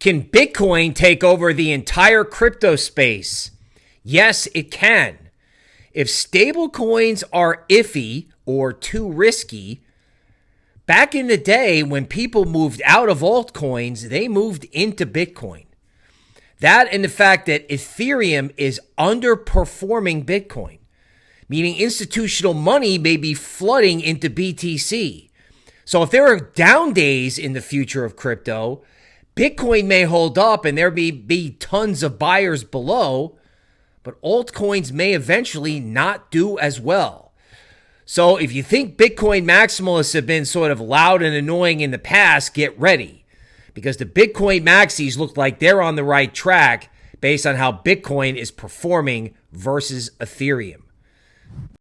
Can Bitcoin take over the entire crypto space? Yes, it can. If stablecoins are iffy or too risky, back in the day when people moved out of altcoins, they moved into Bitcoin. That and the fact that Ethereum is underperforming Bitcoin, meaning institutional money may be flooding into BTC. So if there are down days in the future of crypto, Bitcoin may hold up and there may be tons of buyers below, but altcoins may eventually not do as well. So if you think Bitcoin maximalists have been sort of loud and annoying in the past, get ready because the Bitcoin maxis look like they're on the right track based on how Bitcoin is performing versus Ethereum.